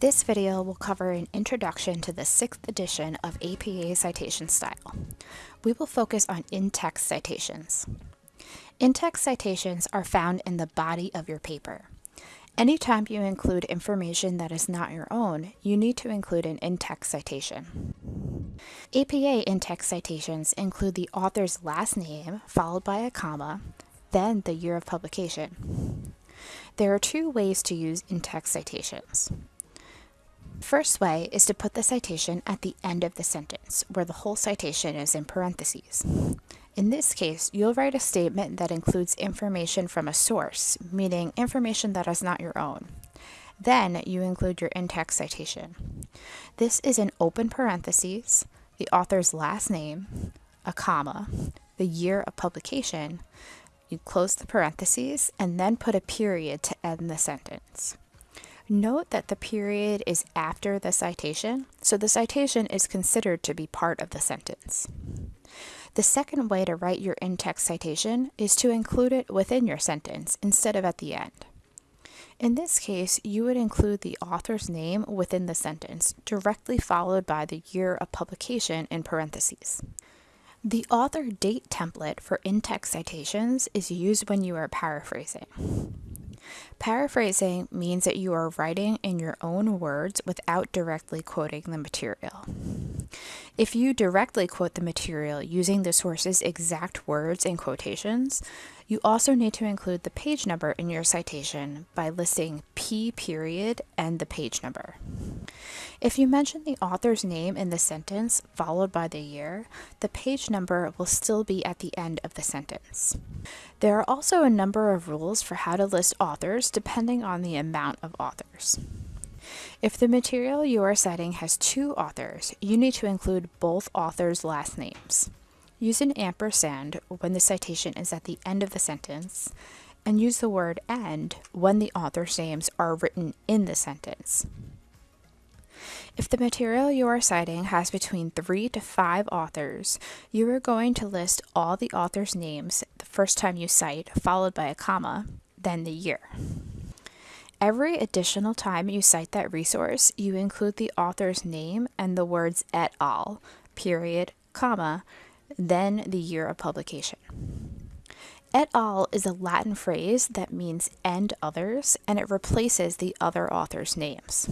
This video will cover an introduction to the sixth edition of APA citation style. We will focus on in-text citations. In-text citations are found in the body of your paper. Anytime you include information that is not your own, you need to include an in-text citation. APA in-text citations include the author's last name followed by a comma, then the year of publication. There are two ways to use in-text citations. First way is to put the citation at the end of the sentence, where the whole citation is in parentheses. In this case, you'll write a statement that includes information from a source, meaning information that is not your own. Then you include your in-text citation. This is in open parentheses, the author's last name, a comma, the year of publication, you close the parentheses, and then put a period to end the sentence. Note that the period is after the citation, so the citation is considered to be part of the sentence. The second way to write your in-text citation is to include it within your sentence instead of at the end. In this case, you would include the author's name within the sentence, directly followed by the year of publication in parentheses. The author date template for in-text citations is used when you are paraphrasing. Paraphrasing means that you are writing in your own words without directly quoting the material. If you directly quote the material using the source's exact words and quotations, you also need to include the page number in your citation by listing P period and the page number. If you mention the author's name in the sentence followed by the year, the page number will still be at the end of the sentence. There are also a number of rules for how to list authors depending on the amount of authors. If the material you are citing has two authors, you need to include both authors' last names. Use an ampersand when the citation is at the end of the sentence, and use the word and when the author's names are written in the sentence. If the material you are citing has between three to five authors, you are going to list all the authors' names the first time you cite, followed by a comma, then the year. Every additional time you cite that resource, you include the author's name and the words et al, period, comma, then the year of publication. Et al is a Latin phrase that means and others, and it replaces the other author's names.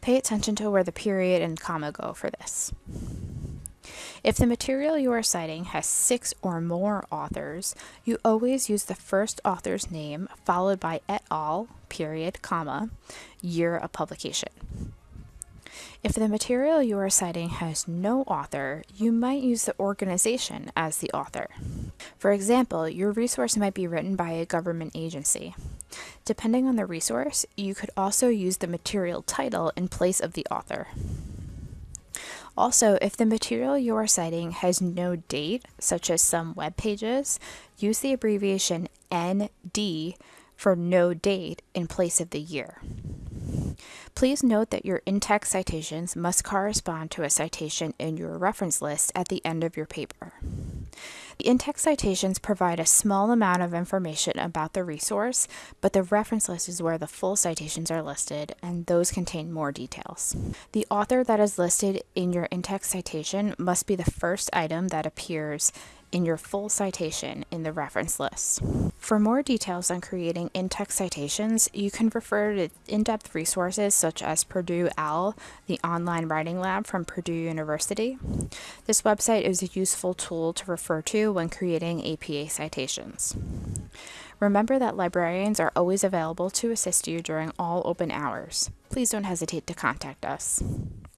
Pay attention to where the period and comma go for this. If the material you are citing has six or more authors, you always use the first author's name followed by et al, period, comma, year of publication. If the material you are citing has no author, you might use the organization as the author. For example, your resource might be written by a government agency. Depending on the resource, you could also use the material title in place of the author. Also, if the material you are citing has no date, such as some web pages, use the abbreviation ND for no date in place of the year. Please note that your in-text citations must correspond to a citation in your reference list at the end of your paper. The in-text citations provide a small amount of information about the resource, but the reference list is where the full citations are listed, and those contain more details. The author that is listed in your in-text citation must be the first item that appears in your full citation in the reference list. For more details on creating in-text citations, you can refer to in-depth resources such as Purdue OWL, the online writing lab from Purdue University. This website is a useful tool to refer to when creating APA citations. Remember that librarians are always available to assist you during all open hours. Please don't hesitate to contact us.